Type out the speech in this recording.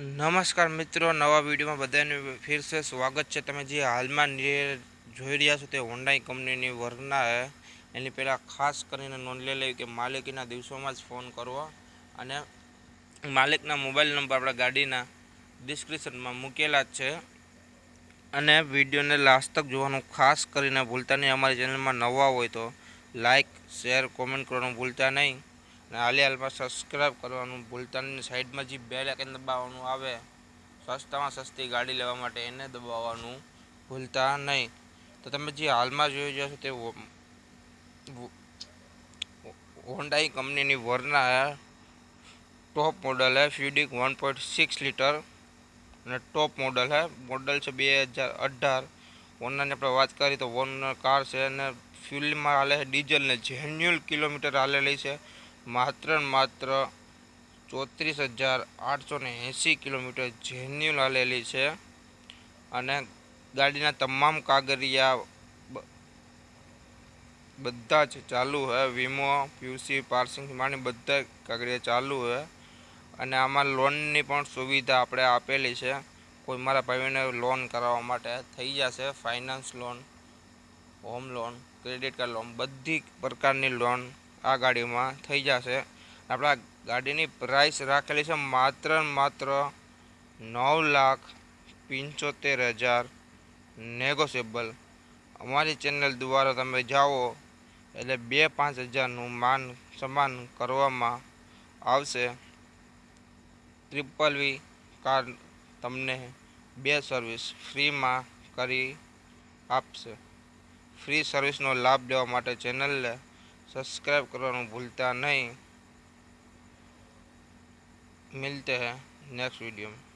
નમસ્કાર મિત્રો, નવા વિડીયોમાં બધાને ફિર સે સ્વાગત છે. તમે જે હાલમાં જોઈ રહ્યા છો તે હોન્ડાઈ કંપનીની વર્ગના એની પહેલાં ખાસ કરીને નોંધ લઈ લેવી કે માલિકીના દિવસોમાં જ ફોન કરવો અને માલિકના મોબાઈલ નંબર આપણા ગાડીના ડિસ્ક્રિપ્શનમાં મૂકેલા જ છે. અને વિડીયોને લાસ્ટ તક જોવાનું ખાસ કરીને ભૂલતા નહીં. અમારી ચેનલમાં નવા હોય તો લાઇક શેર, કોમેન્ટ કરવાનું ભૂલતા નહીં. અને હાલે હાલમાં સબસ્ક્રાઈબ કરવાનું ભૂલતા નહીં. સાઈડમાં જે બેલ આઇકન દબાવવાનું આવે, સસ્તામાં સસ્તી ગાડી લેવા માટે એને દબાવવાનું ભૂલતા નહીં. તો તમે જે હાલમાં જોઈ રહ્યા છો તે હોન્ડાઈ કંપનીની વરના ટોપ મોડલ હે ફ્યુડિક વન પોઈન્ટ સિક્સ લીટર અને ટોપ મોડલ હે મોડલ છે બે હજાર અઢાર. ઓનરની આપણે વાત કરીએ તો ઓનર કાર છે અને ફ્યુલમાં હાલે છે ડીઝલ ને જેન્યુઅલ કિલોમીટર હાલેલી છે. માત્ર માત્ર ચોત્રીસ હજાર આઠસો ને એંસી કિલોમીટર જેન્યુઅલ હાલેલી છે અને ગાડીના તમામ કાગળિયા બધા જ ચાલુ છે વીમો પીયુસી પાર્સિંગ માની બધા કાગળિયા ચાલુ છે અને આમાં લોનની પણ સુવિધા આપણે આપેલી છે. કોઈ મારા ભાઈઓને લોન કરાવવા માટે થઈ જશે. Finance loan, home loan, credit card loan, બધી પ્રકારની લોન આ ગાડીમાં થઈ જશે. આપણા ગાડીની પ્રાઇસ રાખેલી છે માત્ર માત્ર નવ લાખ પંચોતેર હજાર નેગોશિયેબલ અમારી ચેનલ દ્વારા તમે જાઓ એટલે બે પાંચ હજારનું માન સમાન કરવામાં આવશે. ટ્રિપલ વી કાર તમને બે સર્વિસ ફ્રીમાં કરી આપશે. ફ્રી સર્વિસનો લાભ લેવા માટે ચેનલને સબસ્ક્રાઈબ કરવાનું ભૂલતા નહીં मिलते हैं नेक्स्ट वीडियो में